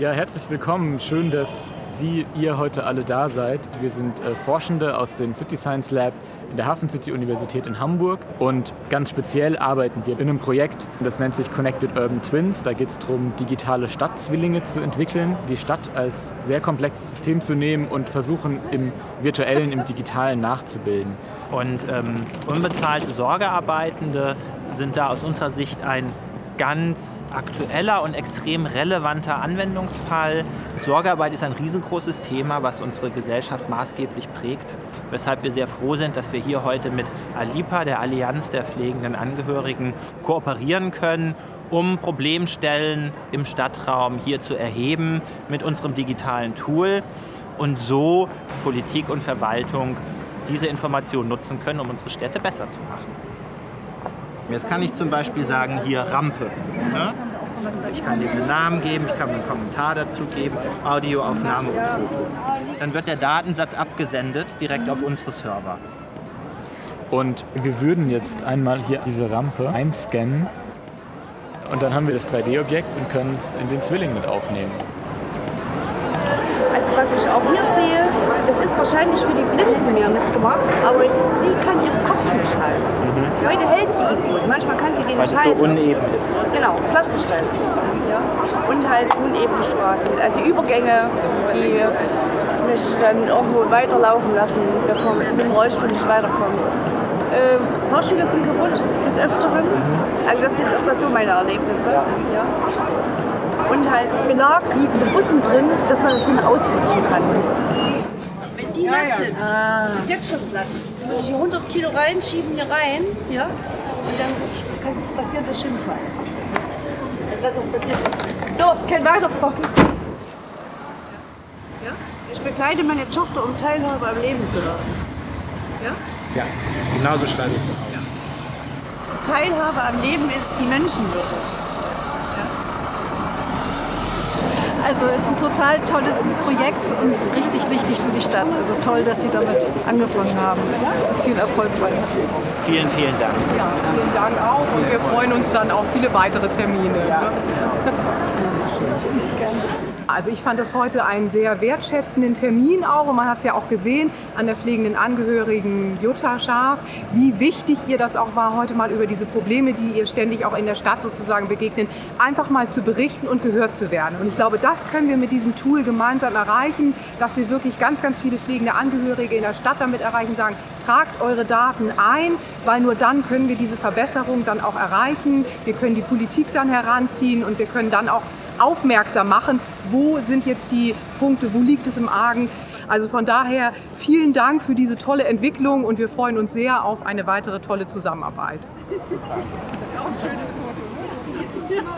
Ja, herzlich willkommen. Schön, dass Sie, ihr heute alle da seid. Wir sind äh, Forschende aus dem City Science Lab in der Hafen City Universität in Hamburg und ganz speziell arbeiten wir in einem Projekt, das nennt sich Connected Urban Twins. Da geht es darum, digitale Stadtzwillinge zu entwickeln, die Stadt als sehr komplexes System zu nehmen und versuchen, im virtuellen, im digitalen nachzubilden. Und ähm, unbezahlte Sorgearbeitende sind da aus unserer Sicht ein ganz aktueller und extrem relevanter Anwendungsfall. Sorgearbeit ist ein riesengroßes Thema, was unsere Gesellschaft maßgeblich prägt, weshalb wir sehr froh sind, dass wir hier heute mit ALIPA, der Allianz der pflegenden Angehörigen, kooperieren können, um Problemstellen im Stadtraum hier zu erheben mit unserem digitalen Tool und so Politik und Verwaltung diese Informationen nutzen können, um unsere Städte besser zu machen. Jetzt kann ich zum Beispiel sagen, hier Rampe. Ja? Ich kann dem einen Namen geben, ich kann einen Kommentar dazu geben, Audioaufnahme und Foto. Dann wird der Datensatz abgesendet direkt auf unsere Server. Und wir würden jetzt einmal hier diese Rampe einscannen und dann haben wir das 3D-Objekt und können es in den Zwilling mit aufnehmen. Also was ich auch hier sehe, das ist wahrscheinlich für die Blinden mehr mitgemacht, aber sie kann ihren Kopf nicht halten. Mhm. Heute hält sie ihn gut, manchmal kann sie den Weil nicht halten. so uneben ist. Genau, Pflasterstein. Und halt unebene Straßen, also Übergänge, die mich dann irgendwo weiterlaufen lassen, dass man mit dem Rollstuhl nicht weiterkommt. Äh, Fahrstühle sind kaputt, des Öfteren. Also das sind erstmal so meine Erlebnisse. Ja und halt belagliegende Bussen drin, dass man da drin ausrutschen kann. Nass sind, ah. ist jetzt schon platt. Muss ich hier 100 Kilo reinschieben, hier rein, ja, und dann kann es passieren, der Schimpfall. Also was auch passiert ist. So, kein Weiterfahren. Ja? Ich begleite meine Tochter, um Teilhabe am Leben zu haben. Ja? Ja, genauso schreibe ich es auch. Ja. Teilhabe am Leben ist die Menschenwürde. Also es ist ein total tolles Projekt und richtig wichtig für die Stadt. Also toll, dass Sie damit angefangen haben. Viel Erfolg weiter. Vielen, vielen Dank. Ja, vielen Dank auch und wir freuen uns dann auf viele weitere Termine. Ja, ne? Also ich fand das heute einen sehr wertschätzenden Termin auch und man hat es ja auch gesehen an der pflegenden Angehörigen Jutta Scharf, wie wichtig ihr das auch war, heute mal über diese Probleme, die ihr ständig auch in der Stadt sozusagen begegnen, einfach mal zu berichten und gehört zu werden. Und ich glaube, das können wir mit diesem Tool gemeinsam erreichen, dass wir wirklich ganz, ganz viele pflegende Angehörige in der Stadt damit erreichen, sagen, tragt eure Daten ein, weil nur dann können wir diese Verbesserung dann auch erreichen. Wir können die Politik dann heranziehen und wir können dann auch aufmerksam machen, wo sind jetzt die Punkte, wo liegt es im Argen. Also von daher vielen Dank für diese tolle Entwicklung und wir freuen uns sehr auf eine weitere tolle Zusammenarbeit. Das ist auch ein schönes Foto.